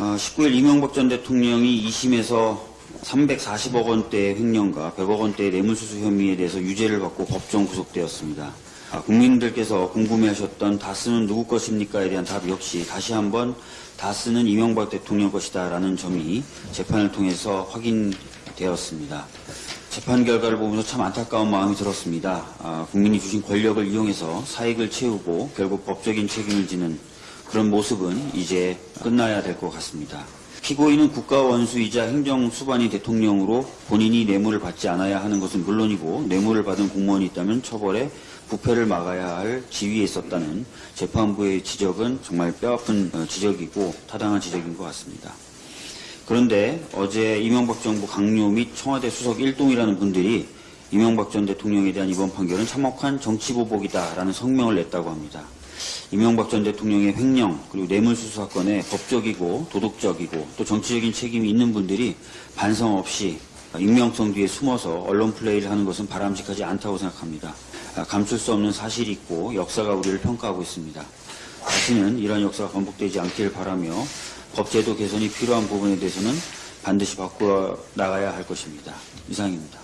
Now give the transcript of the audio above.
어, 19일 이명박 전 대통령이 2심에서 340억 원대의 횡령과 100억 원대의 뇌물수수 혐의에 대해서 유죄를 받고 법정 구속되었습니다. 아, 국민들께서 궁금해하셨던 다스는 누구 것입니까에 대한 답 역시 다시 한번 다스는 이명박 대통령 것이다 라는 점이 재판을 통해서 확인되었습니다. 재판 결과를 보면서 참 안타까운 마음이 들었습니다. 아, 국민이 주신 권력을 이용해서 사익을 채우고 결국 법적인 책임을 지는 그런 모습은 이제 끝나야 될 것 같습니다. 피고인은 국가 원수이자 행정수반이 대통령으로 본인이 뇌물을 받지 않아야 하는 것은 물론이고 뇌물을 받은 공무원이 있다면 처벌에 부패를 막아야 할 지위에 있었다는 재판부의 지적은 정말 뼈아픈 어, 지적이고 타당한 지적인 것 같습니다. 그런데 어제 이명박 정부 강요 및 청와대 수석 일동이라는 분들이 이명박 전 대통령에 대한 이번 판결은 참혹한 정치보복이다라는 성명을 냈다고 합니다. 이명박 전 대통령의 횡령 그리고 뇌물수수 사건에 법적이고 도덕적이고 또 정치적인 책임이 있는 분들이 반성 없이 익명성 뒤에 숨어서 언론 플레이를 하는 것은 바람직하지 않다고 생각합니다. 아, 감출 수 없는 사실이 있고 역사가 우리를 평가하고 있습니다. 다시는 이런 역사가 반복되지 않기를 바라며 법제도 개선이 필요한 부분에 대해서는 반드시 바꾸어 나가야 할 것입니다. 이상입니다.